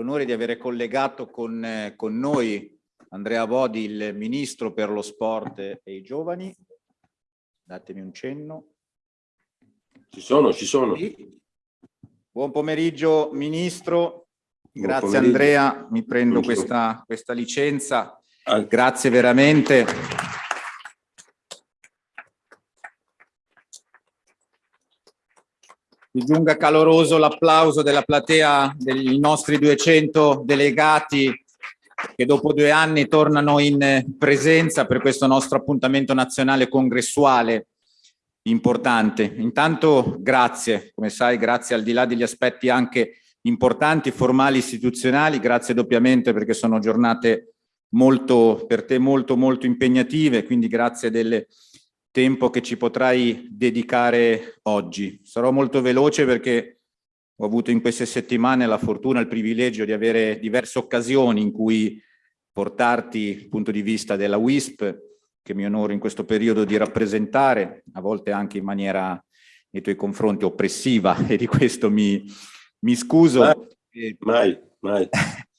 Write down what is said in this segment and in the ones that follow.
l'onore di avere collegato con, eh, con, noi Andrea Bodi, il Ministro per lo Sport e i Giovani. Datemi un cenno. Ci sono, ci sono. Buon pomeriggio Ministro, Buon grazie pomeriggio. Andrea, mi prendo questa, questa licenza. Grazie veramente. Mi giunga caloroso l'applauso della platea dei nostri 200 delegati che dopo due anni tornano in presenza per questo nostro appuntamento nazionale congressuale importante. Intanto grazie, come sai, grazie al di là degli aspetti anche importanti, formali, istituzionali, grazie doppiamente perché sono giornate molto, per te molto, molto impegnative, quindi grazie delle tempo che ci potrai dedicare oggi. Sarò molto veloce perché ho avuto in queste settimane la fortuna il privilegio di avere diverse occasioni in cui portarti il punto di vista della WISP, che mi onoro in questo periodo di rappresentare, a volte anche in maniera nei tuoi confronti oppressiva e di questo mi, mi scuso. Mai, mai. mai.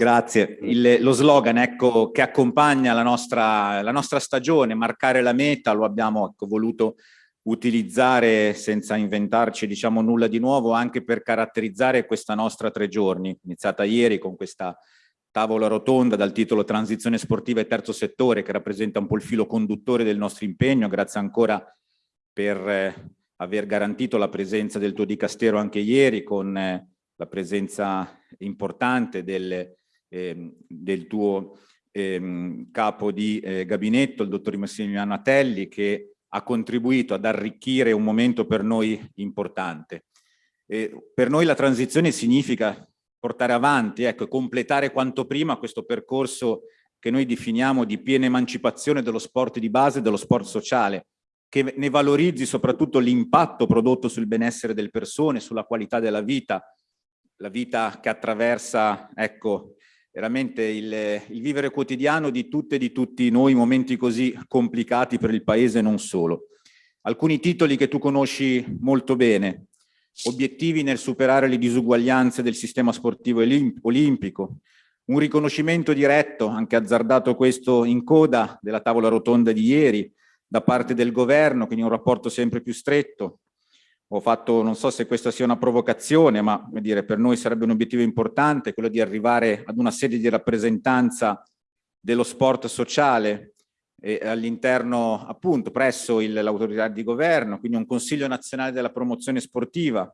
Grazie. Il, lo slogan ecco, che accompagna la nostra, la nostra, stagione, marcare la meta, lo abbiamo ecco, voluto utilizzare senza inventarci diciamo, nulla di nuovo anche per caratterizzare questa nostra tre giorni, iniziata ieri con questa tavola rotonda dal titolo Transizione sportiva e terzo settore che rappresenta un po' il filo conduttore del nostro impegno, grazie ancora per eh, aver garantito la presenza del tuo dicastero anche ieri con eh, la presenza importante del eh, del tuo eh, capo di eh, gabinetto, il dottor Massimiliano Atelli, che ha contribuito ad arricchire un momento per noi importante. per noi la transizione significa portare avanti, ecco, completare quanto prima questo percorso che noi definiamo di piena emancipazione dello sport di base dello sport sociale, che ne valorizzi soprattutto l'impatto prodotto sul benessere delle persone, sulla qualità della vita, la vita che attraversa ecco, veramente il, il, vivere quotidiano di tutte e di tutti noi, momenti così complicati per il Paese e non solo. Alcuni titoli che tu conosci molto bene, obiettivi nel superare le disuguaglianze del sistema sportivo olimpico, un riconoscimento diretto, anche azzardato questo in coda, della tavola rotonda di ieri, da parte del governo, quindi un rapporto sempre più stretto, ho fatto, non so se questa sia una provocazione, ma dire, per noi sarebbe un obiettivo importante, quello di arrivare ad una sede di rappresentanza dello sport sociale all'interno, appunto, presso l'autorità di governo, quindi un Consiglio nazionale della promozione sportiva,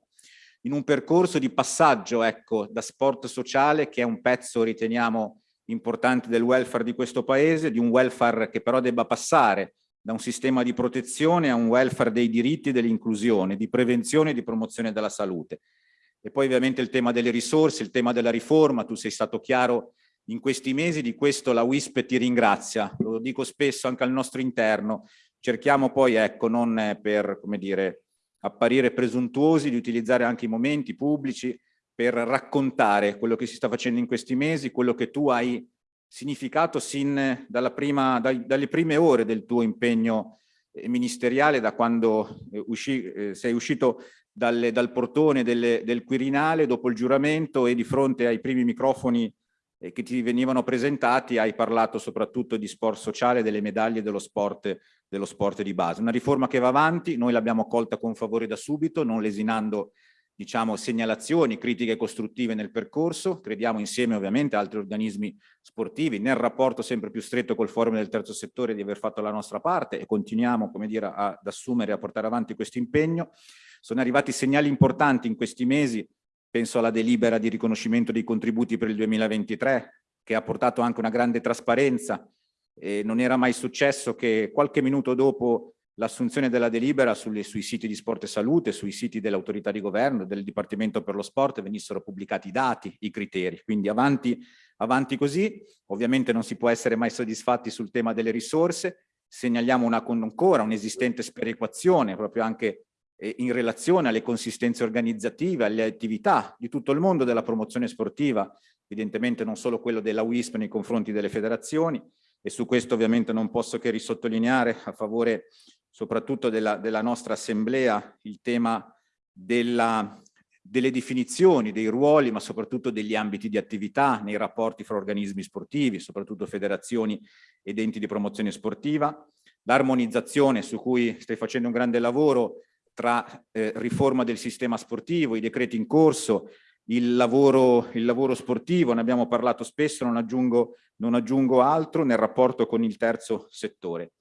in un percorso di passaggio, ecco, da sport sociale, che è un pezzo, riteniamo, importante del welfare di questo paese, di un welfare che però debba passare da un sistema di protezione a un welfare dei diritti e dell'inclusione, di prevenzione e di promozione della salute. E poi ovviamente il tema delle risorse, il tema della riforma, tu sei stato chiaro in questi mesi, di questo la WISP ti ringrazia, lo dico spesso anche al nostro interno, cerchiamo poi, ecco, non per, come dire, apparire presuntuosi, di utilizzare anche i momenti pubblici per raccontare quello che si sta facendo in questi mesi, quello che tu hai significato sin dalla prima, dai, dalle prime ore del tuo impegno eh, ministeriale, da quando eh, usci, eh, sei uscito dalle, dal portone delle, del Quirinale dopo il giuramento e di fronte ai primi microfoni che ti venivano presentati hai parlato soprattutto di sport sociale, delle medaglie dello sport, dello sport di base. Una riforma che va avanti, noi l'abbiamo colta con favore da subito, non lesinando diciamo, segnalazioni, critiche costruttive nel percorso, crediamo insieme ovviamente a altri organismi sportivi, nel rapporto sempre più stretto col forum del terzo settore di aver fatto la nostra parte e continuiamo come dire, ad assumere e a portare avanti questo impegno. Sono arrivati segnali importanti in questi mesi, penso alla delibera di riconoscimento dei contributi per il 2023, che ha portato anche una grande trasparenza e non era mai successo che qualche minuto dopo l'assunzione della delibera sulle, sui siti di sport e salute, sui siti dell'autorità di governo, del Dipartimento per lo Sport, venissero pubblicati i dati, i criteri. Quindi avanti, avanti così, ovviamente non si può essere mai soddisfatti sul tema delle risorse, segnaliamo una, ancora un'esistente sperequazione proprio anche eh, in relazione alle consistenze organizzative, alle attività di tutto il mondo della promozione sportiva, evidentemente non solo quello della WISP nei confronti delle federazioni, e su questo ovviamente non posso che risottolineare a favore soprattutto della, della nostra assemblea, il tema della, delle definizioni, dei ruoli, ma soprattutto degli ambiti di attività nei rapporti fra organismi sportivi, soprattutto federazioni ed enti di promozione sportiva, l'armonizzazione su cui stai facendo un grande lavoro tra eh, riforma del sistema sportivo, i decreti in corso, il lavoro, il lavoro sportivo, ne abbiamo parlato spesso, non aggiungo, non aggiungo altro, nel rapporto con il terzo settore.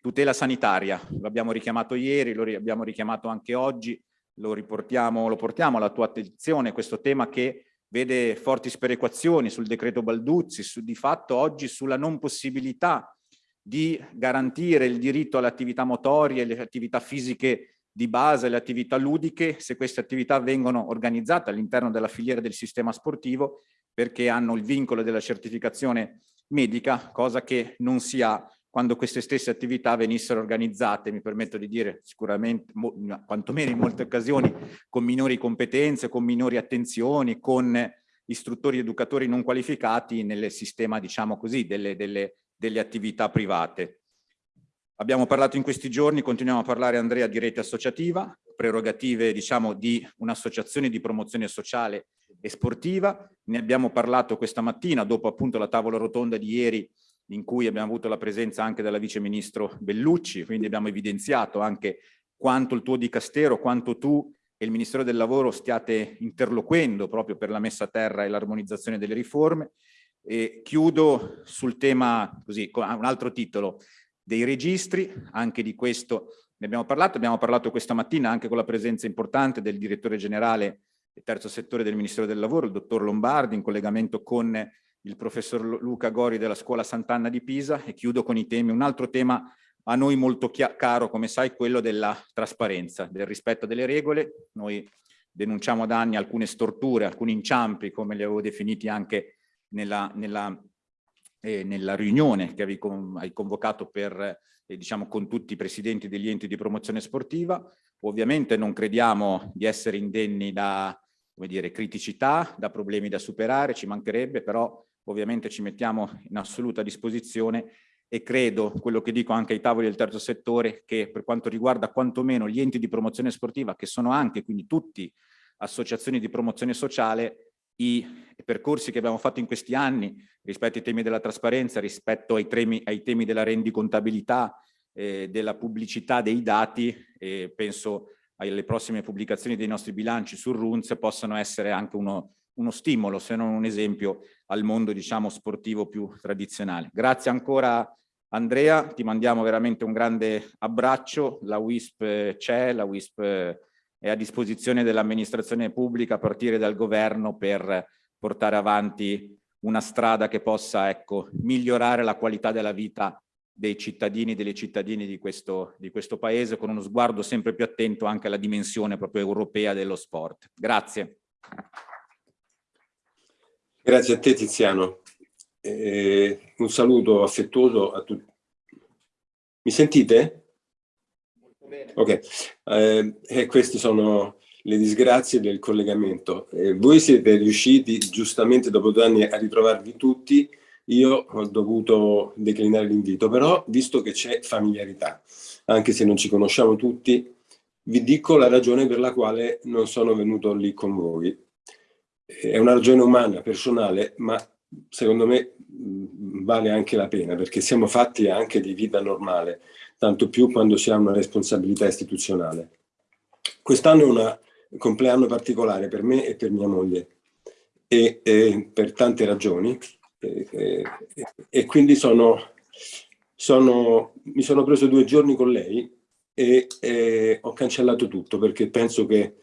Tutela sanitaria, l'abbiamo richiamato ieri, lo abbiamo richiamato anche oggi, lo, riportiamo, lo portiamo alla tua attenzione, questo tema che vede forti sperequazioni sul decreto Balduzzi, su, di fatto oggi sulla non possibilità di garantire il diritto alle attività motorie, alle attività fisiche di base, alle attività ludiche, se queste attività vengono organizzate all'interno della filiera del sistema sportivo, perché hanno il vincolo della certificazione medica, cosa che non si ha quando queste stesse attività venissero organizzate, mi permetto di dire sicuramente, quantomeno in molte occasioni, con minori competenze, con minori attenzioni, con istruttori educatori non qualificati nel sistema, diciamo così, delle, delle, delle attività private. Abbiamo parlato in questi giorni, continuiamo a parlare Andrea di rete associativa, prerogative diciamo di un'associazione di promozione sociale e sportiva, ne abbiamo parlato questa mattina dopo appunto la tavola rotonda di ieri in cui abbiamo avuto la presenza anche della vice ministro Bellucci, quindi abbiamo evidenziato anche quanto il tuo dicastero, quanto tu e il Ministero del Lavoro stiate interloquendo proprio per la messa a terra e l'armonizzazione delle riforme. E chiudo sul tema, così, con un altro titolo, dei registri, anche di questo ne abbiamo parlato, abbiamo parlato questa mattina anche con la presenza importante del direttore generale del terzo settore del Ministero del Lavoro, il dottor Lombardi, in collegamento con il professor Luca Gori della scuola Sant'Anna di Pisa e chiudo con i temi, un altro tema a noi molto caro, come sai, quello della trasparenza, del rispetto delle regole. Noi denunciamo da anni alcune storture, alcuni inciampi, come li avevo definiti anche nella, nella, eh, nella riunione che hai convocato per, eh, diciamo, con tutti i presidenti degli enti di promozione sportiva. Ovviamente non crediamo di essere indenni da come dire, criticità, da problemi da superare, ci mancherebbe, però ovviamente ci mettiamo in assoluta disposizione e credo, quello che dico anche ai tavoli del terzo settore, che per quanto riguarda quantomeno gli enti di promozione sportiva, che sono anche quindi tutti associazioni di promozione sociale, i percorsi che abbiamo fatto in questi anni rispetto ai temi della trasparenza, rispetto ai temi, ai temi della rendicontabilità, eh, della pubblicità dei dati, eh, penso alle prossime pubblicazioni dei nostri bilanci sul RUNZ, possano essere anche uno, uno stimolo, se non un esempio, al mondo diciamo, sportivo più tradizionale. Grazie ancora Andrea, ti mandiamo veramente un grande abbraccio, la WISP c'è, la WISP è a disposizione dell'amministrazione pubblica a partire dal governo per portare avanti una strada che possa ecco, migliorare la qualità della vita dei cittadini e delle cittadine di questo, di questo paese con uno sguardo sempre più attento anche alla dimensione proprio europea dello sport. Grazie. Grazie a te Tiziano. Eh, un saluto affettuoso a tutti. Mi sentite? Molto bene. Ok, eh, e queste sono le disgrazie del collegamento. Eh, voi siete riusciti giustamente dopo due anni a ritrovarvi tutti, io ho dovuto declinare l'invito, però visto che c'è familiarità, anche se non ci conosciamo tutti, vi dico la ragione per la quale non sono venuto lì con voi è una ragione umana, personale, ma secondo me vale anche la pena, perché siamo fatti anche di vita normale, tanto più quando si ha una responsabilità istituzionale. Quest'anno è un compleanno particolare per me e per mia moglie, e, e per tante ragioni, e, e, e quindi sono, sono, mi sono preso due giorni con lei e ho cancellato tutto, perché penso che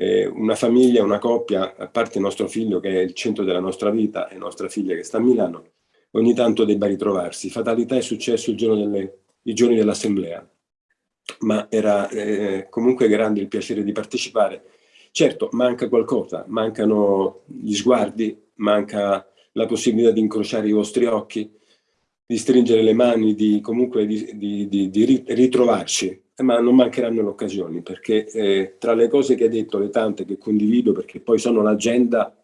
eh, una famiglia, una coppia, a parte il nostro figlio che è il centro della nostra vita e nostra figlia che sta a Milano, ogni tanto debba ritrovarsi. Fatalità è successo il giorno delle, i giorni dell'assemblea, ma era eh, comunque grande il piacere di partecipare. Certo, manca qualcosa, mancano gli sguardi, manca la possibilità di incrociare i vostri occhi, di stringere le mani, di comunque di, di, di, di ritrovarci ma non mancheranno le occasioni, perché eh, tra le cose che hai detto, le tante che condivido, perché poi sono l'agenda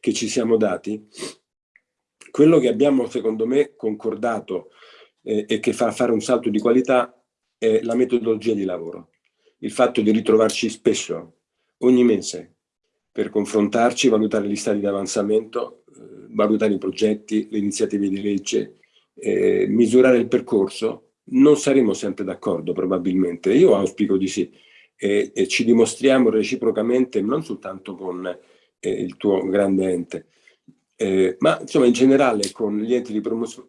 che ci siamo dati, quello che abbiamo secondo me concordato eh, e che fa fare un salto di qualità è la metodologia di lavoro. Il fatto di ritrovarci spesso, ogni mese, per confrontarci, valutare gli stati di avanzamento, eh, valutare i progetti, le iniziative di legge, eh, misurare il percorso. Non saremo sempre d'accordo probabilmente, io auspico di sì, e, e ci dimostriamo reciprocamente non soltanto con eh, il tuo grande ente, eh, ma insomma in generale con gli enti di promoz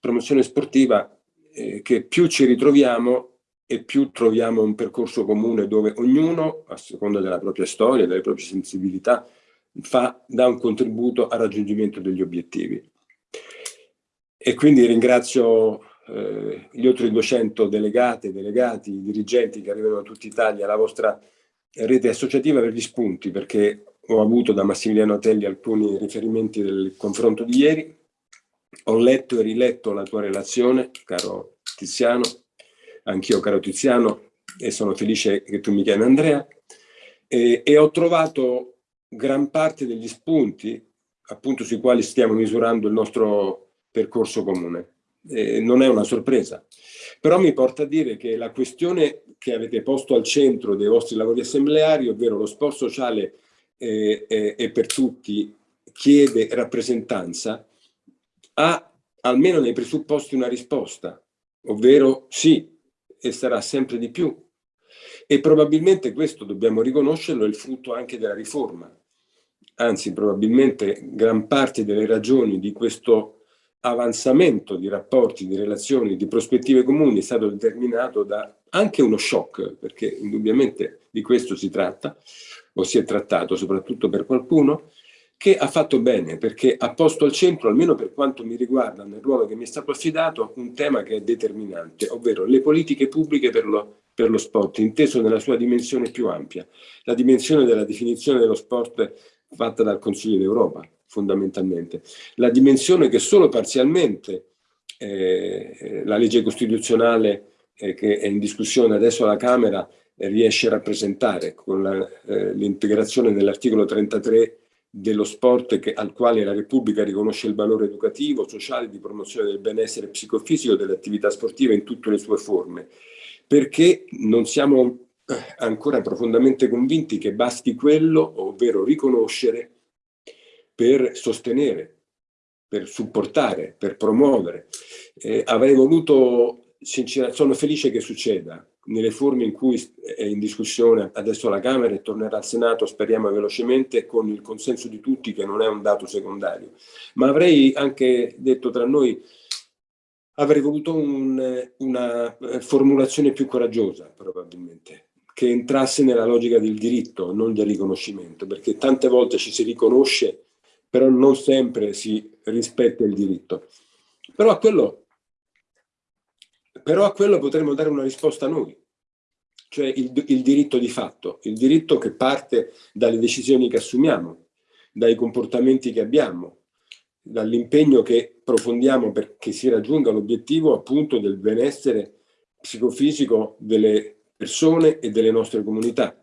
promozione sportiva eh, che più ci ritroviamo e più troviamo un percorso comune dove ognuno, a seconda della propria storia, delle proprie sensibilità, fa, dà un contributo al raggiungimento degli obiettivi. E quindi ringrazio eh, gli oltre 200 delegate, delegati, dirigenti che arrivano da tutta Italia, la vostra rete associativa per gli spunti, perché ho avuto da Massimiliano Telli alcuni riferimenti del confronto di ieri, ho letto e riletto la tua relazione, caro Tiziano, anch'io caro Tiziano, e sono felice che tu mi chiami Andrea, e, e ho trovato gran parte degli spunti appunto sui quali stiamo misurando il nostro percorso comune. Eh, non è una sorpresa, però mi porta a dire che la questione che avete posto al centro dei vostri lavori assembleari, ovvero lo sport sociale eh, eh, e per tutti, chiede rappresentanza, ha almeno nei presupposti una risposta, ovvero sì, e sarà sempre di più. E probabilmente questo, dobbiamo riconoscerlo, è il frutto anche della riforma. Anzi, probabilmente gran parte delle ragioni di questo avanzamento di rapporti, di relazioni, di prospettive comuni è stato determinato da anche uno shock, perché indubbiamente di questo si tratta, o si è trattato soprattutto per qualcuno, che ha fatto bene perché ha posto al centro, almeno per quanto mi riguarda nel ruolo che mi è stato affidato, un tema che è determinante, ovvero le politiche pubbliche per lo, per lo sport, inteso nella sua dimensione più ampia, la dimensione della definizione dello sport fatta dal Consiglio d'Europa, fondamentalmente, la dimensione che solo parzialmente eh, la legge costituzionale eh, che è in discussione adesso alla Camera eh, riesce a rappresentare con eh, l'integrazione dell'articolo 33 dello sport che, al quale la Repubblica riconosce il valore educativo, sociale, di promozione del benessere psicofisico delle attività sportive in tutte le sue forme, perché non siamo eh, ancora profondamente convinti che basti quello, ovvero riconoscere per sostenere, per supportare, per promuovere. Eh, avrei voluto, sono felice che succeda, nelle forme in cui è in discussione adesso alla Camera e tornerà al Senato, speriamo velocemente, con il consenso di tutti che non è un dato secondario. Ma avrei anche detto tra noi, avrei voluto un, una eh, formulazione più coraggiosa probabilmente, che entrasse nella logica del diritto, non del riconoscimento, perché tante volte ci si riconosce, però non sempre si rispetta il diritto. Però a quello però a quello potremmo dare una risposta noi, cioè il, il diritto di fatto, il diritto che parte dalle decisioni che assumiamo, dai comportamenti che abbiamo, dall'impegno che profondiamo perché si raggiunga l'obiettivo appunto del benessere psicofisico delle persone e delle nostre comunità.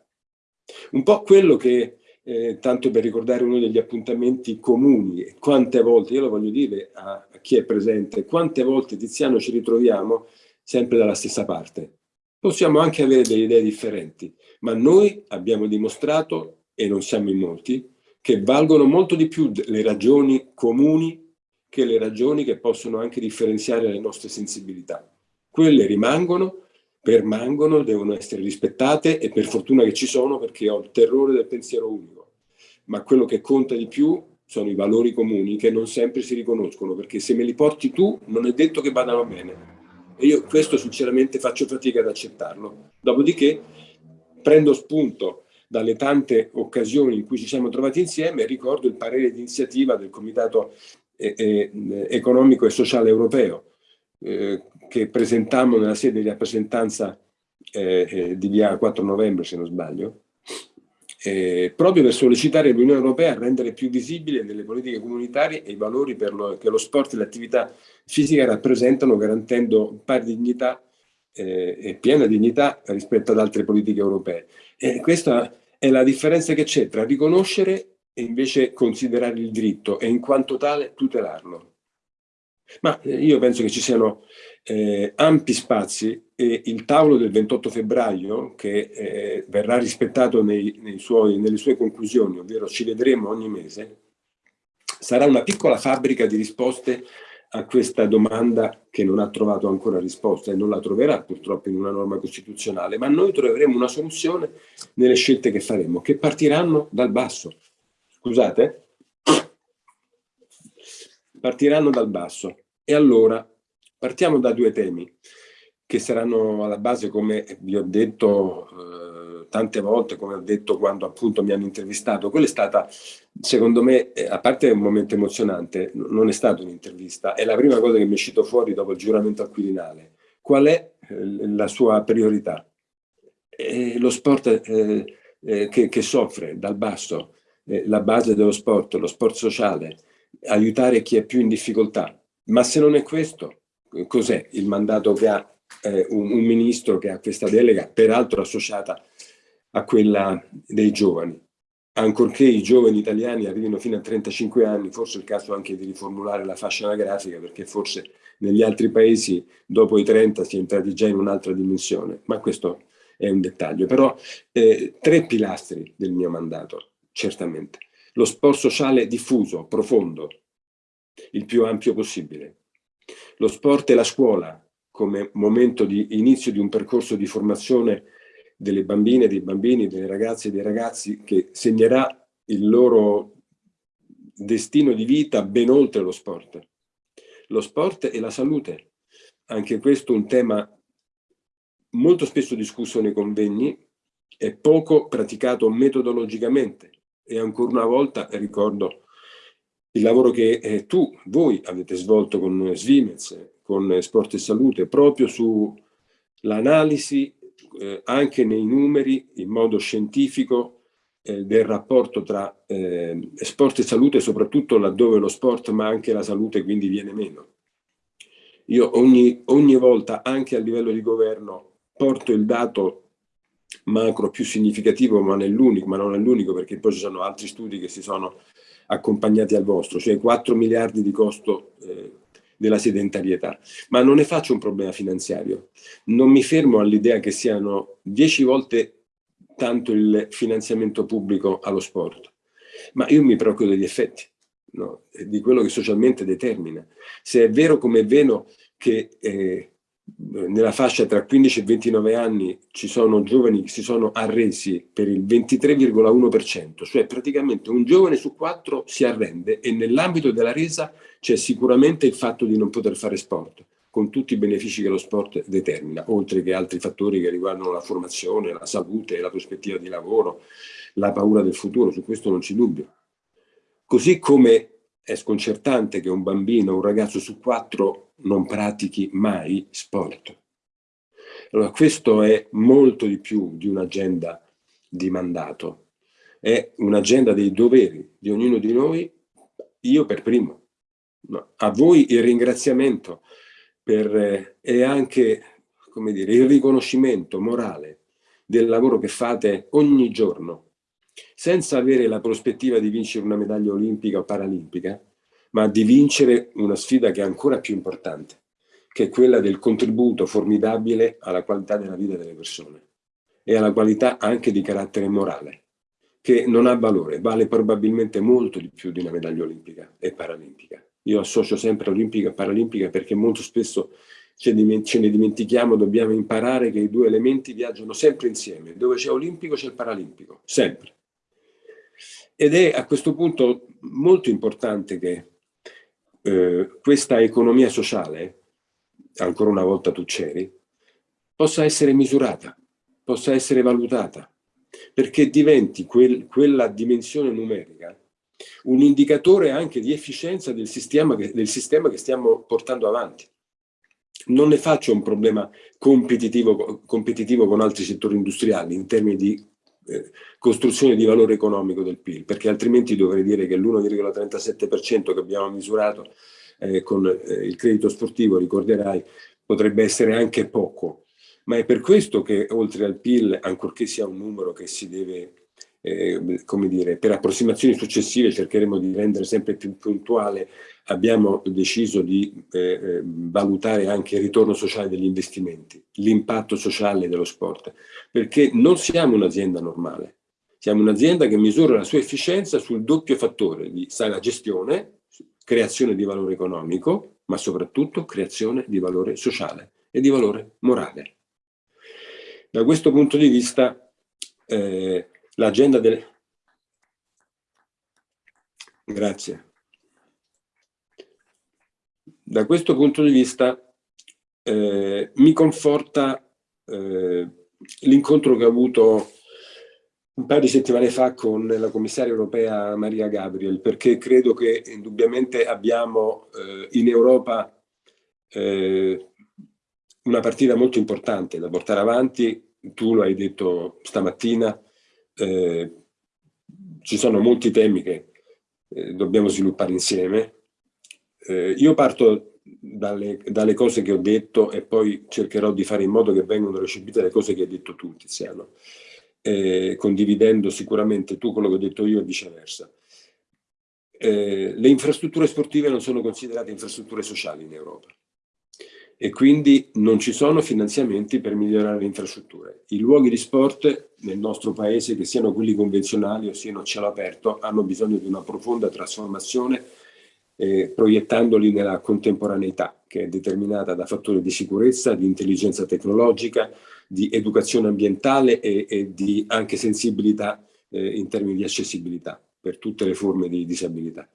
Un po' quello che, eh, tanto per ricordare uno degli appuntamenti comuni, quante volte, io lo voglio dire a, a chi è presente, quante volte Tiziano ci ritroviamo sempre dalla stessa parte. Possiamo anche avere delle idee differenti, ma noi abbiamo dimostrato, e non siamo in molti, che valgono molto di più le ragioni comuni che le ragioni che possono anche differenziare le nostre sensibilità. Quelle rimangono, permangono, devono essere rispettate e per fortuna che ci sono perché ho il terrore del pensiero unico. Ma quello che conta di più sono i valori comuni che non sempre si riconoscono perché se me li porti tu non è detto che vadano bene. E io questo sinceramente faccio fatica ad accettarlo. Dopodiché prendo spunto dalle tante occasioni in cui ci siamo trovati insieme ricordo il parere di iniziativa del Comitato eh, eh, Economico e Sociale Europeo eh, che presentammo nella sede di rappresentanza eh, eh, di via 4 novembre, se non sbaglio, eh, proprio per sollecitare l'Unione Europea a rendere più visibile nelle politiche comunitarie i valori lo, che lo sport e l'attività fisica rappresentano, garantendo pari dignità eh, e piena dignità rispetto ad altre politiche europee. E questa è la differenza che c'è tra riconoscere e invece considerare il diritto e in quanto tale tutelarlo. Ma eh, io penso che ci siano eh, ampi spazi e il tavolo del 28 febbraio, che eh, verrà rispettato nei, nei suoi, nelle sue conclusioni, ovvero ci vedremo ogni mese, sarà una piccola fabbrica di risposte a questa domanda che non ha trovato ancora risposta e non la troverà purtroppo in una norma costituzionale, ma noi troveremo una soluzione nelle scelte che faremo, che partiranno dal basso. Scusate? Partiranno dal basso. E allora partiamo da due temi che saranno alla base, come vi ho detto eh, tante volte, come ho detto quando appunto mi hanno intervistato. Quello è stata, secondo me, eh, a parte un momento emozionante, non è stata un'intervista, è la prima cosa che mi è uscito fuori dopo il giuramento acquirinale. Qual è eh, la sua priorità? È lo sport eh, eh, che, che, soffre dal basso, eh, la base dello sport, lo sport sociale, aiutare chi è più in difficoltà. Ma se non è questo, cos'è il mandato che ha eh, un, un, ministro che ha questa delega, peraltro associata a quella dei giovani. Ancorché i giovani italiani arrivino fino a 35 anni, forse è il caso anche di riformulare la fascia anagrafica, perché forse negli altri paesi dopo i 30 si è entrati già in un'altra dimensione, ma questo è un dettaglio. Però eh, tre pilastri del mio mandato, certamente. Lo sport sociale diffuso, profondo, il più ampio possibile. Lo sport e la scuola, come momento di inizio di un percorso di formazione delle bambine, dei bambini, delle ragazze e dei ragazzi che segnerà il loro destino di vita ben oltre lo sport. Lo sport e la salute, anche questo un tema molto spesso discusso nei convegni e poco praticato metodologicamente. E ancora una volta ricordo il lavoro che eh, tu, voi avete svolto con Svimez, con Sport e Salute proprio sull'analisi eh, anche nei numeri in modo scientifico eh, del rapporto tra eh, sport e salute, soprattutto laddove lo sport ma anche la salute quindi viene meno. Io ogni, ogni volta, anche a livello di governo, porto il dato macro più significativo, ma, ma non è l'unico, perché poi ci sono altri studi che si sono accompagnati al vostro, cioè 4 miliardi di costo eh, della sedentarietà, ma non ne faccio un problema finanziario. Non mi fermo all'idea che siano dieci volte tanto il finanziamento pubblico allo sport, ma io mi preoccupo degli effetti, no? di quello che socialmente determina. Se è vero come è vero che eh, nella fascia tra 15 e 29 anni ci sono giovani che si sono arresi per il 23,1%, cioè praticamente un giovane su quattro si arrende e nell'ambito della resa c'è sicuramente il fatto di non poter fare sport, con tutti i benefici che lo sport determina, oltre che altri fattori che riguardano la formazione, la salute, la prospettiva di lavoro, la paura del futuro, su questo non c'è dubbio. Così come è sconcertante che un bambino, un ragazzo su quattro non pratichi mai sport. Allora, questo è molto di più di un'agenda di mandato, è un'agenda dei doveri di ognuno di noi, io per primo. A voi il ringraziamento per, eh, e anche come dire, il riconoscimento morale del lavoro che fate ogni giorno, senza avere la prospettiva di vincere una medaglia olimpica o paralimpica, ma di vincere una sfida che è ancora più importante, che è quella del contributo formidabile alla qualità della vita delle persone e alla qualità anche di carattere morale, che non ha valore, vale probabilmente molto di più di una medaglia olimpica e paralimpica. Io associo sempre olimpica e paralimpica perché molto spesso ce ne dimentichiamo, dobbiamo imparare che i due elementi viaggiano sempre insieme. Dove c'è olimpico c'è il paralimpico, sempre. Ed è a questo punto molto importante che eh, questa economia sociale, ancora una volta tu c'eri, possa essere misurata, possa essere valutata, perché diventi quel, quella dimensione numerica un indicatore anche di efficienza del sistema, che, del sistema che stiamo portando avanti. Non ne faccio un problema competitivo, competitivo con altri settori industriali in termini di costruzione di valore economico del PIL, perché altrimenti dovrei dire che l'1,37% che abbiamo misurato eh, con eh, il credito sportivo, ricorderai, potrebbe essere anche poco, ma è per questo che oltre al PIL, ancorché sia un numero che si deve eh, come dire, per approssimazioni successive cercheremo di rendere sempre più puntuale, abbiamo deciso di eh, eh, valutare anche il ritorno sociale degli investimenti, l'impatto sociale dello sport, perché non siamo un'azienda normale, siamo un'azienda che misura la sua efficienza sul doppio fattore di sana gestione, creazione di valore economico, ma soprattutto creazione di valore sociale e di valore morale. Da questo punto di vista eh, l'agenda delle... Grazie. Da questo punto di vista eh, mi conforta eh, l'incontro che ho avuto un paio di settimane fa con la commissaria europea Maria Gabriel, perché credo che indubbiamente abbiamo eh, in Europa eh, una partita molto importante da portare avanti, tu lo hai detto stamattina, eh, ci sono molti temi che eh, dobbiamo sviluppare insieme. Eh, io parto dalle, dalle, cose che ho detto e poi cercherò di fare in modo che vengano recepite le cose che hai detto tu, Tiziano, eh, condividendo sicuramente tu quello che ho detto io e viceversa. Eh, le infrastrutture sportive non sono considerate infrastrutture sociali in Europa e quindi non ci sono finanziamenti per migliorare le infrastrutture. I luoghi di sport nel nostro paese, che siano quelli convenzionali o siano a cielo aperto, hanno bisogno di una profonda trasformazione eh, proiettandoli nella contemporaneità, che è determinata da fattori di sicurezza, di intelligenza tecnologica, di educazione ambientale e, e di anche sensibilità eh, in termini di accessibilità per tutte le forme di disabilità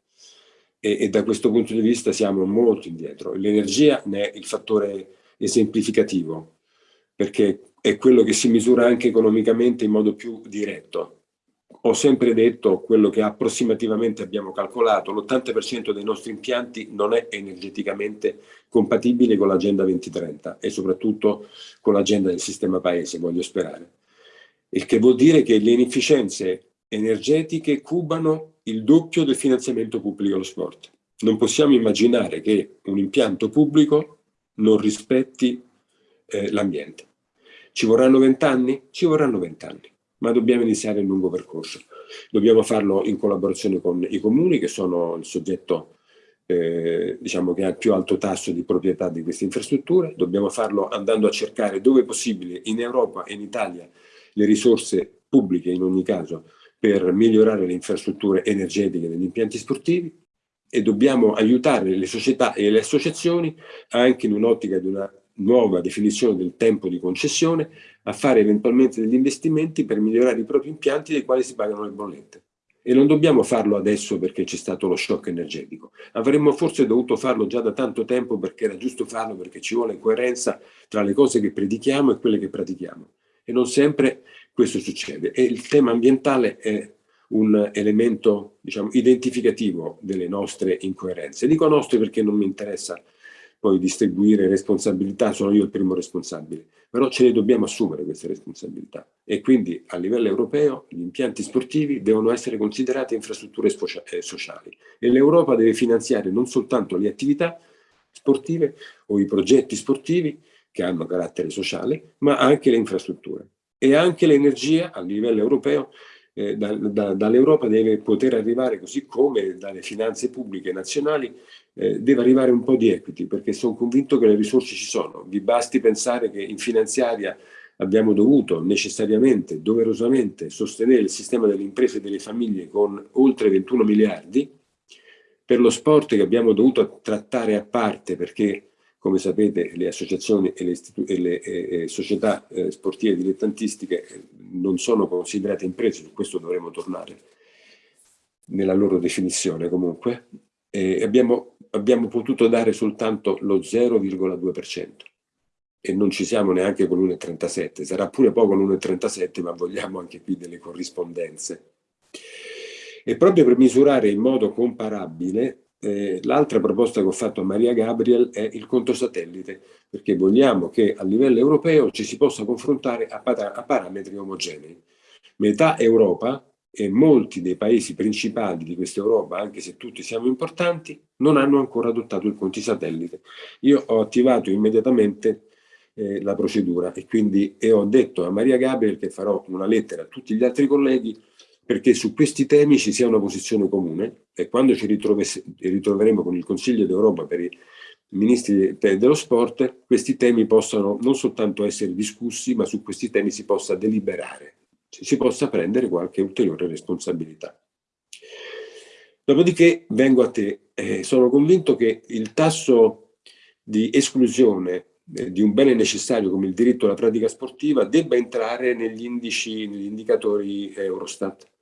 e, e, da questo punto di vista siamo molto indietro. L'energia ne è il fattore esemplificativo, perché è quello che si misura anche economicamente in modo più diretto. Ho sempre detto quello che approssimativamente abbiamo calcolato, l'80% dei nostri impianti non è energeticamente compatibile con l'agenda 2030 e soprattutto con l'agenda del sistema paese, voglio sperare. Il che vuol dire che le inefficienze energetiche cubano il doppio del finanziamento pubblico allo sport. Non possiamo immaginare che un impianto pubblico non rispetti eh, l'ambiente. Ci vorranno vent'anni? Ci vorranno vent'anni, ma dobbiamo iniziare il lungo percorso. Dobbiamo farlo in collaborazione con i comuni, che sono il soggetto eh, diciamo che ha il più alto tasso di proprietà di queste infrastrutture. Dobbiamo farlo andando a cercare dove possibile in Europa e in Italia le risorse pubbliche in ogni caso per migliorare le infrastrutture energetiche degli impianti sportivi e dobbiamo aiutare le società e le associazioni anche in un'ottica di una nuova definizione del tempo di concessione a fare eventualmente degli investimenti per migliorare i propri impianti dei quali si pagano le bollette. E non dobbiamo farlo adesso perché c'è stato lo shock energetico. Avremmo forse dovuto farlo già da tanto tempo perché era giusto farlo perché ci vuole coerenza tra le cose che predichiamo e quelle che pratichiamo. E non sempre questo succede. E il tema ambientale è un elemento diciamo, identificativo delle nostre incoerenze. Dico nostre perché non mi interessa poi distribuire responsabilità, sono io il primo responsabile, però ce ne dobbiamo assumere queste responsabilità e quindi a livello europeo gli impianti sportivi devono essere considerati infrastrutture eh, sociali e l'Europa deve finanziare non soltanto le attività sportive o i progetti sportivi che hanno carattere sociale, ma anche le infrastrutture e anche l'energia a livello europeo eh, da, da, dall'Europa deve poter arrivare, così come dalle finanze pubbliche nazionali, eh, deve arrivare un po' di equity, perché sono convinto che le risorse ci sono. Vi basti pensare che in finanziaria abbiamo dovuto necessariamente, doverosamente, sostenere il sistema delle imprese e delle famiglie con oltre 21 miliardi, per lo sport che abbiamo dovuto trattare a parte perché come sapete le associazioni e le, e le e società eh, sportive dilettantistiche eh, non sono considerate imprese, su questo dovremo tornare nella loro definizione comunque, e abbiamo, abbiamo potuto dare soltanto lo 0,2% e non ci siamo neanche con l'1,37, sarà pure poco l'1,37 ma vogliamo anche qui delle corrispondenze. E proprio per misurare in modo comparabile eh, l'altra proposta che ho fatto a Maria Gabriel è il conto satellite, perché vogliamo che a livello europeo ci si possa confrontare a, parametri omogenei. Metà Europa e molti dei paesi principali di questa Europa, anche se tutti siamo importanti, non hanno ancora adottato il conti satellite. Io ho attivato immediatamente eh, la procedura e quindi e ho detto a Maria Gabriel che farò una lettera a tutti gli altri colleghi perché su questi temi ci sia una posizione comune e quando ci ritroveremo con il Consiglio d'Europa per i ministri dello sport, questi temi possano non soltanto essere discussi, ma su questi temi si possa deliberare, si possa prendere qualche ulteriore responsabilità. Dopodiché vengo a te, eh, sono convinto che il tasso di esclusione eh, di un bene necessario come il diritto alla pratica sportiva debba entrare negli indici, negli indicatori Eurostat,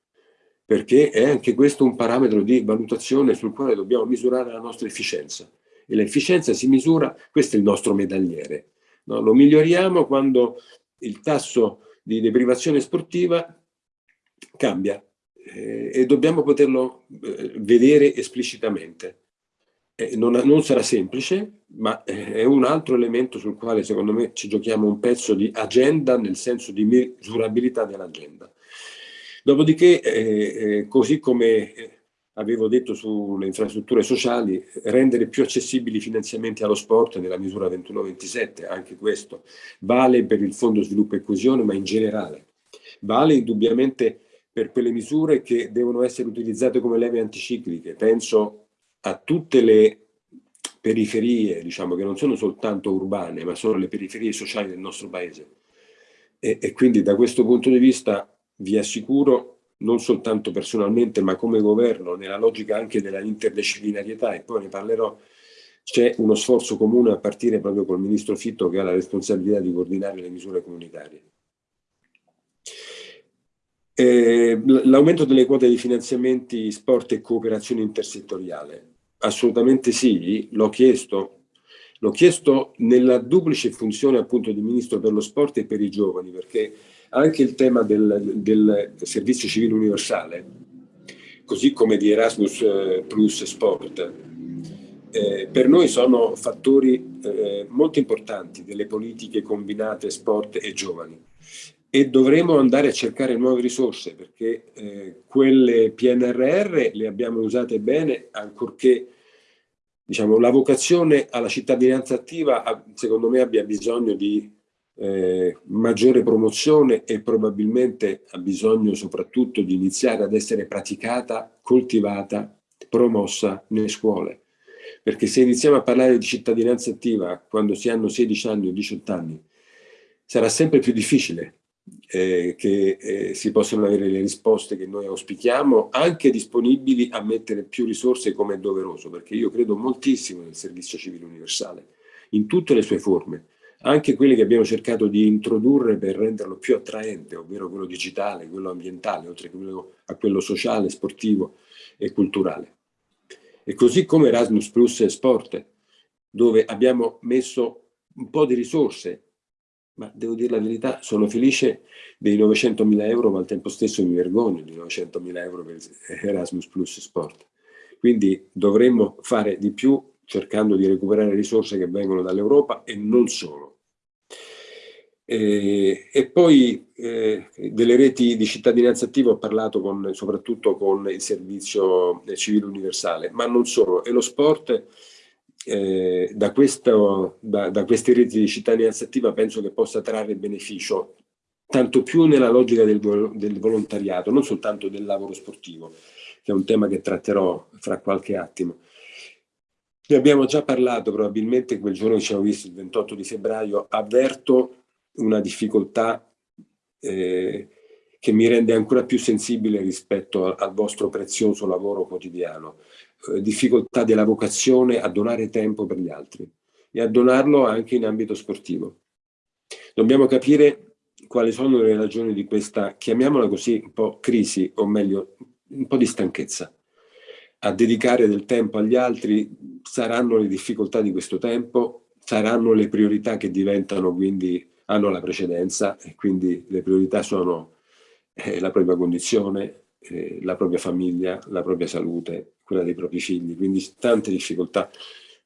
perché è anche questo un parametro di valutazione sul quale dobbiamo misurare la nostra efficienza. E l'efficienza si misura, questo è il nostro medagliere. No? Lo miglioriamo quando il tasso di deprivazione sportiva cambia, eh, e dobbiamo poterlo eh, vedere esplicitamente. Eh, non, non, sarà semplice, ma eh, è un altro elemento sul quale secondo me ci giochiamo un pezzo di agenda nel senso di misurabilità dell'agenda. Dopodiché, eh, eh, così come avevo detto sulle infrastrutture sociali, rendere più accessibili i finanziamenti allo sport nella misura 21-27, anche questo vale per il Fondo Sviluppo e Coesione, ma in generale. Vale indubbiamente per quelle misure che devono essere utilizzate come leve anticicliche. Penso a tutte le periferie, diciamo, che non sono soltanto urbane, ma sono le periferie sociali del nostro paese. E, e quindi da questo punto di vista vi assicuro, non soltanto personalmente, ma come governo, nella logica anche della interdisciplinarietà, e poi ne parlerò, c'è uno sforzo comune a partire proprio col Ministro Fitto che ha la responsabilità di coordinare le misure comunitarie. Eh, l'aumento delle quote di finanziamenti sport e cooperazione intersettoriale. Assolutamente sì, l'ho chiesto. L'ho chiesto nella duplice funzione appunto di Ministro per lo Sport e per i giovani, perché anche il tema del, del servizio civile universale, così come di Erasmus eh, Plus Sport, eh, per noi sono fattori eh, molto importanti delle politiche combinate sport e giovani. E dovremo andare a cercare nuove risorse perché eh, quelle PNRR le abbiamo usate bene ancorché diciamo, la vocazione alla cittadinanza attiva secondo me abbia bisogno di eh, maggiore promozione e probabilmente ha bisogno soprattutto di iniziare ad essere praticata, coltivata, promossa nelle scuole. Perché se iniziamo a parlare di cittadinanza attiva quando si hanno 16 anni o 18 anni, sarà sempre più difficile eh, che eh, si possano avere le risposte che noi auspichiamo, anche disponibili a mettere più risorse come è doveroso, perché io credo moltissimo nel servizio civile universale, in tutte le sue forme, anche quelle che abbiamo cercato di introdurre per renderlo più attraente, ovvero quello digitale, quello ambientale, oltre che quello, a quello sociale, sportivo e culturale. E così come Erasmus Plus e Sport, dove abbiamo messo un po' di risorse ma devo dire la verità, sono felice dei 900.000 euro, ma al tempo stesso mi vergogno di 900.000 euro per Erasmus Plus Sport. Quindi dovremmo fare di più cercando di recuperare risorse che vengono dall'Europa e non solo. E, e poi eh, delle reti di cittadinanza attiva ho parlato con, soprattutto con il servizio civile universale, ma non solo. E lo sport eh, da, questo, da, da, queste reti di cittadinanza attiva penso che possa trarre beneficio tanto più nella logica del, del, volontariato, non soltanto del lavoro sportivo, che è un tema che tratterò fra qualche attimo. Ne abbiamo già parlato probabilmente quel giorno che ci abbiamo visto, il 28 di febbraio, avverto una difficoltà eh, che mi rende ancora più sensibile rispetto al, vostro prezioso lavoro quotidiano. Eh, difficoltà della vocazione a donare tempo per gli altri e a donarlo anche in ambito sportivo. Dobbiamo capire quali sono le ragioni di questa, chiamiamola così, un po' crisi, o meglio, un po' di stanchezza. A dedicare del tempo agli altri saranno le difficoltà di questo tempo, saranno le priorità che diventano quindi, hanno la precedenza e quindi le priorità sono eh, la propria condizione, eh, la propria famiglia, la propria salute, quella dei propri figli, quindi tante difficoltà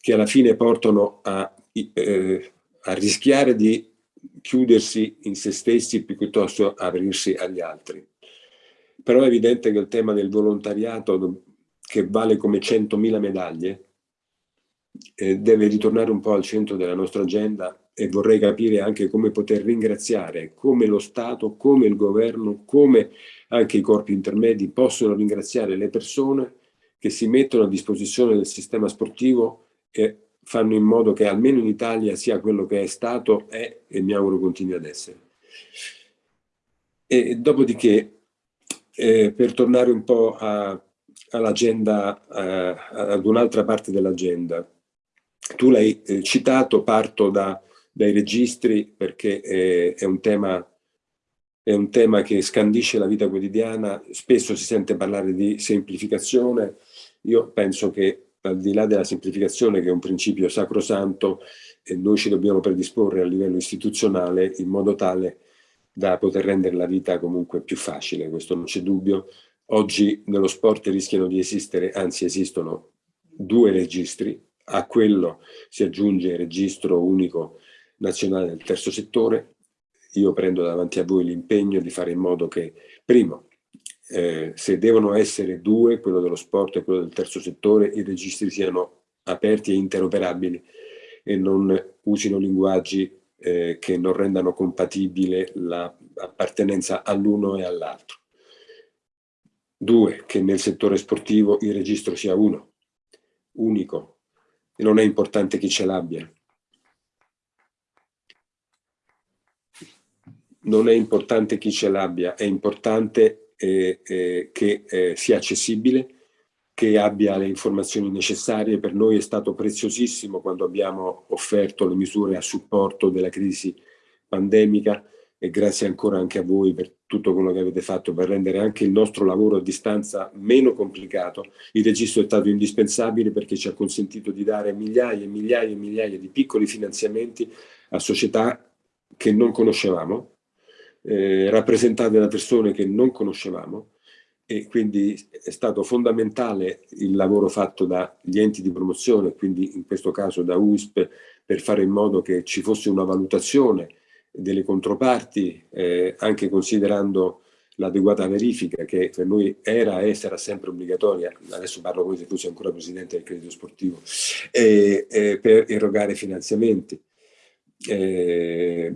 che alla fine portano a, eh, a rischiare di chiudersi in se stessi piuttosto aprirsi agli altri. Però è evidente che il tema del volontariato, che vale come 100.000 medaglie, eh, deve ritornare un po' al centro della nostra agenda e vorrei capire anche come poter ringraziare, come lo Stato, come il governo, come anche i corpi intermedi possono ringraziare le persone che si mettono a disposizione del sistema sportivo e fanno in modo che almeno in Italia sia quello che è stato, è e mi auguro continui ad essere. E dopodiché, eh, per tornare un po' all'agenda, ad un'altra parte dell'agenda, tu l'hai eh, citato, parto da, dai registri perché eh, è un tema è un tema che scandisce la vita quotidiana, spesso si sente parlare di semplificazione, io penso che al di là della semplificazione che è un principio sacrosanto, eh, noi ci dobbiamo predisporre a livello istituzionale in modo tale da poter rendere la vita comunque più facile, questo non c'è dubbio. Oggi nello sport rischiano di esistere, anzi esistono due registri, a quello si aggiunge il registro unico nazionale del terzo settore. Io prendo davanti a voi l'impegno di fare in modo che, primo, eh, se devono essere due, quello dello sport e quello del terzo settore, i registri siano aperti e interoperabili e non usino linguaggi eh, che non rendano compatibile l'appartenenza all'uno e all'altro. Due, che nel settore sportivo il registro sia uno, unico, non è importante chi ce l'abbia. Non è importante chi ce l'abbia, è importante eh, eh, che eh, sia accessibile, che abbia le informazioni necessarie. Per noi è stato preziosissimo quando abbiamo offerto le misure a supporto della crisi pandemica e grazie ancora anche a voi per tutto quello che avete fatto per rendere anche il nostro lavoro a distanza meno complicato. Il registro è stato indispensabile perché ci ha consentito di dare migliaia e migliaia e migliaia di piccoli finanziamenti a società che non conoscevamo, eh, rappresentate da persone che non conoscevamo, e quindi è stato fondamentale il lavoro fatto dagli enti di promozione, quindi in questo caso da UISP, per fare in modo che ci fosse una valutazione delle controparti, eh, anche considerando l'adeguata verifica che per noi era e sarà sempre obbligatoria, adesso parlo come se fossi ancora presidente del credito sportivo, eh, eh, per erogare finanziamenti eh,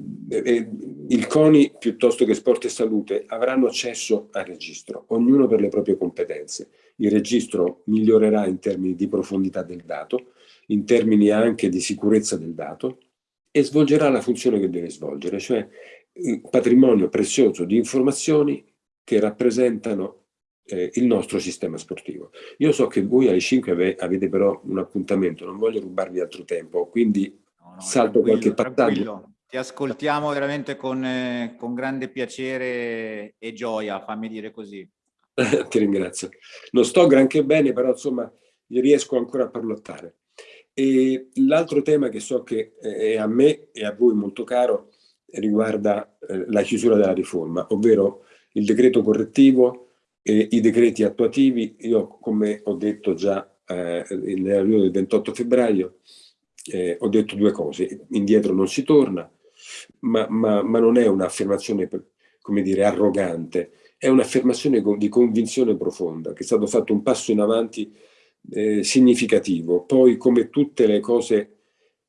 il CONI piuttosto che Sport e Salute avranno accesso al registro, ognuno per le proprie competenze. Il registro migliorerà in termini di profondità del dato, in termini anche di sicurezza del dato e svolgerà la funzione che deve svolgere, cioè un patrimonio prezioso di informazioni che rappresentano eh, il nostro sistema sportivo. Io so che voi alle 5 avete però un appuntamento, non voglio rubarvi altro tempo, quindi no, salto qualche passaggio. Ti ascoltiamo veramente con, eh, con, grande piacere e gioia, fammi dire così. Ti ringrazio. Non sto granché bene, però insomma riesco ancora a parlottare. L'altro tema che so che è a me e a voi molto caro riguarda eh, la chiusura della riforma, ovvero il decreto correttivo e i decreti attuativi. Io, come ho detto già eh, nella riunione del 28 febbraio, eh, ho detto due cose, indietro non si torna, ma, ma, ma non è un'affermazione, come dire, arrogante, è un'affermazione di convinzione profonda, che è stato fatto un passo in avanti eh, significativo. Poi, come tutte le cose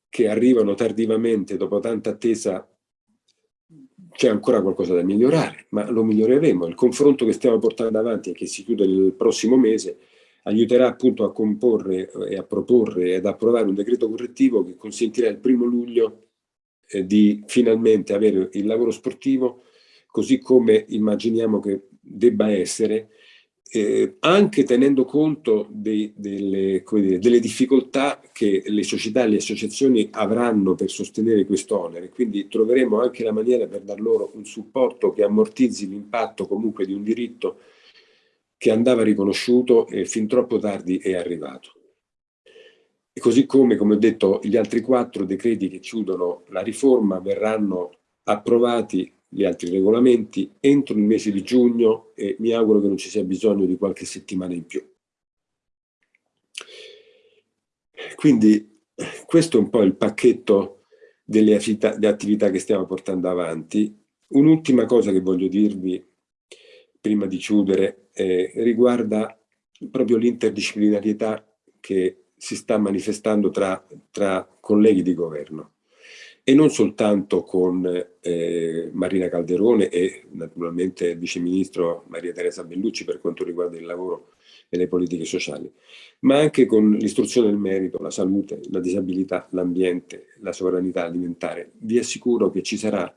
che arrivano tardivamente, dopo tanta attesa, c'è ancora qualcosa da migliorare, ma lo miglioreremo. Il confronto che stiamo portando avanti e che si chiude nel prossimo mese aiuterà appunto a comporre e a proporre ed approvare un decreto correttivo che consentirà il primo luglio eh, di finalmente avere il lavoro sportivo così come immaginiamo che debba essere, eh, anche tenendo conto dei, delle, dire, delle, difficoltà che le società e le associazioni avranno per sostenere questo onere. Quindi troveremo anche la maniera per dar loro un supporto che ammortizzi l'impatto comunque di un diritto che andava riconosciuto e fin troppo tardi è arrivato. E così come, come ho detto, gli altri quattro decreti che chiudono la riforma verranno approvati gli altri regolamenti entro il mese di giugno e mi auguro che non ci sia bisogno di qualche settimana in più. Quindi questo è un po' il pacchetto delle attività, che stiamo portando avanti. Un'ultima cosa che voglio dirvi prima di chiudere eh, riguarda proprio l'interdisciplinarietà che si sta manifestando tra, tra colleghi di governo. e non soltanto con eh, Marina Calderone e naturalmente il viceministro Maria Teresa Bellucci per quanto riguarda il lavoro e le politiche sociali, ma anche con l'istruzione del merito, la salute, la disabilità, l'ambiente, la sovranità alimentare. Vi assicuro che ci sarà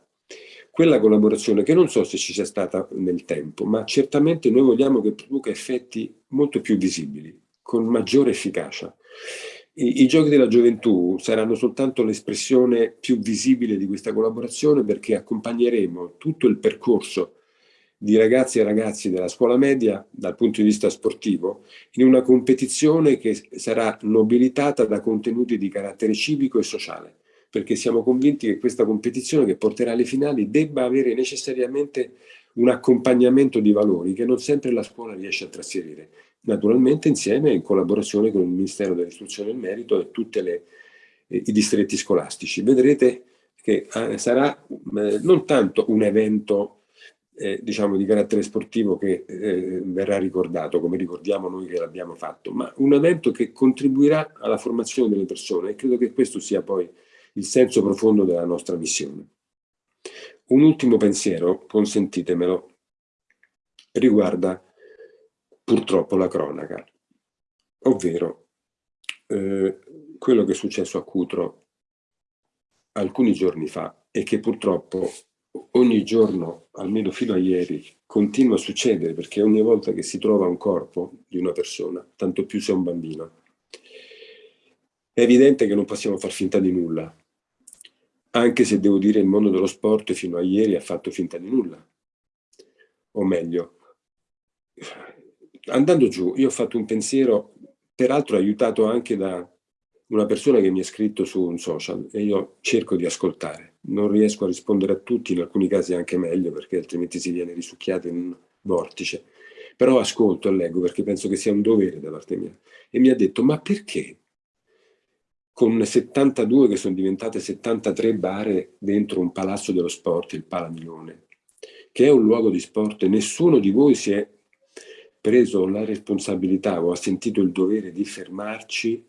quella collaborazione che non so se ci sia stata nel tempo, ma certamente noi vogliamo che produca effetti molto più visibili, con maggiore efficacia. I, I, giochi della gioventù saranno soltanto l'espressione più visibile di questa collaborazione perché accompagneremo tutto il percorso di ragazzi e ragazzi della scuola media dal punto di vista sportivo in una competizione che sarà nobilitata da contenuti di carattere civico e sociale perché siamo convinti che questa competizione che porterà alle finali debba avere necessariamente un accompagnamento di valori che non sempre la scuola riesce a trasferire naturalmente insieme in collaborazione con il Ministero dell'Istruzione e del Merito e tutti eh, i distretti scolastici. Vedrete che eh, sarà eh, non tanto un evento eh, diciamo di carattere sportivo che eh, verrà ricordato come ricordiamo noi che l'abbiamo fatto, ma un evento che contribuirà alla formazione delle persone e credo che questo sia poi il senso profondo della nostra missione. Un ultimo pensiero, consentitemelo, riguarda purtroppo la cronaca, ovvero eh, quello che è successo a Cutro alcuni giorni fa e che purtroppo ogni giorno, almeno fino a ieri, continua a succedere perché ogni volta che si trova un corpo di una persona, tanto più se è un bambino, è evidente che non possiamo far finta di nulla, anche se devo dire il mondo dello sport fino a ieri ha fatto finta di nulla. O meglio, andando giù, io ho fatto un pensiero, peraltro aiutato anche da una persona che mi ha scritto su un social e io cerco di ascoltare. Non riesco a rispondere a tutti, in alcuni casi anche meglio, perché altrimenti si viene risucchiato in un vortice. Però ascolto e leggo perché penso che sia un dovere da parte mia. E mi ha detto, ma perché con 72 che sono diventate 73 bare dentro un palazzo dello sport, il Palamilone, che è un luogo di sport e nessuno di voi si è preso la responsabilità o ha sentito il dovere di fermarci,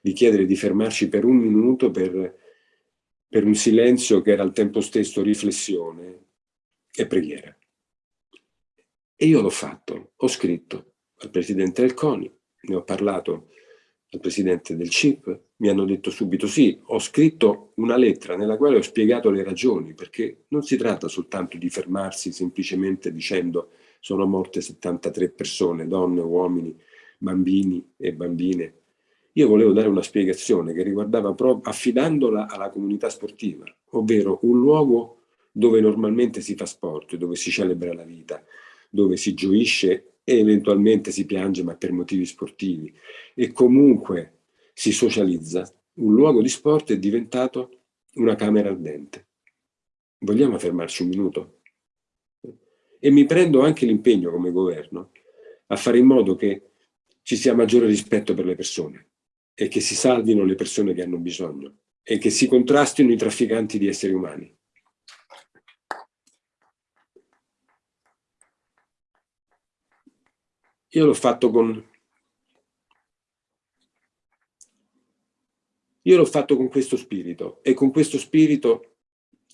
di chiedere di fermarci per un minuto per, per un silenzio che era al tempo stesso riflessione e preghiera. E io l'ho fatto, ho scritto al Presidente del CONI, ne ho parlato al Presidente del CIP, mi hanno detto subito sì, ho scritto una lettera nella quale ho spiegato le ragioni, perché non si tratta soltanto di fermarsi semplicemente dicendo sono morte 73 persone, donne, uomini, bambini e bambine. Io volevo dare una spiegazione che riguardava proprio affidandola alla comunità sportiva, ovvero un luogo dove normalmente si fa sport, dove si celebra la vita, dove si gioisce e eventualmente si piange ma per motivi sportivi e comunque si socializza, un luogo di sport è diventato una camera ardente. Vogliamo fermarci un minuto? E mi prendo anche l'impegno come governo a fare in modo che ci sia maggiore rispetto per le persone e che si salvino le persone che hanno bisogno e che si contrastino i trafficanti di esseri umani. Io l'ho fatto con... Io l'ho fatto con questo spirito e con questo spirito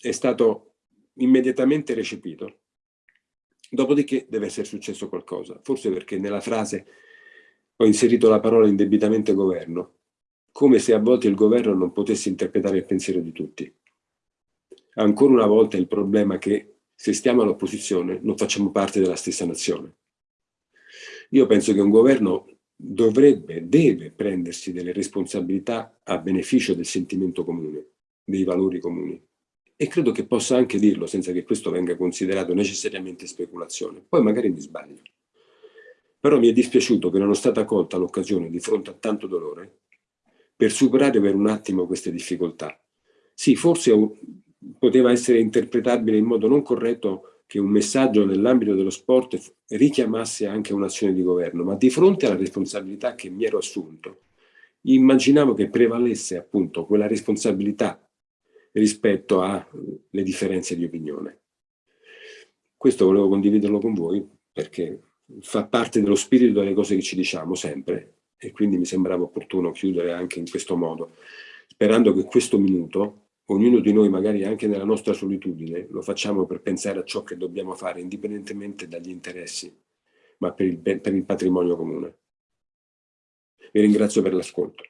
è stato immediatamente recepito Dopodiché deve essere successo qualcosa, forse perché nella frase ho inserito la parola indebitamente governo, come se a volte il governo non potesse interpretare il pensiero di tutti. Ancora una volta il problema è che se stiamo all'opposizione non facciamo parte della stessa nazione. Io penso che un governo dovrebbe, deve prendersi delle responsabilità a beneficio del sentimento comune, dei valori comuni e credo che possa anche dirlo senza che questo venga considerato necessariamente speculazione. Poi magari mi sbaglio. Però mi è dispiaciuto che non è stata colta l'occasione di fronte a tanto dolore per superare per un attimo queste difficoltà. Sì, forse poteva essere interpretabile in modo non corretto che un messaggio nell'ambito dello sport richiamasse anche un'azione di governo, ma di fronte alla responsabilità che mi ero assunto, immaginavo che prevalesse appunto quella responsabilità rispetto alle differenze di opinione. Questo volevo condividerlo con voi perché fa parte dello spirito delle cose che ci diciamo sempre e quindi mi sembrava opportuno chiudere anche in questo modo, sperando che questo minuto ognuno di noi magari anche nella nostra solitudine lo facciamo per pensare a ciò che dobbiamo fare indipendentemente dagli interessi, ma per il, per il patrimonio comune. Vi ringrazio per l'ascolto.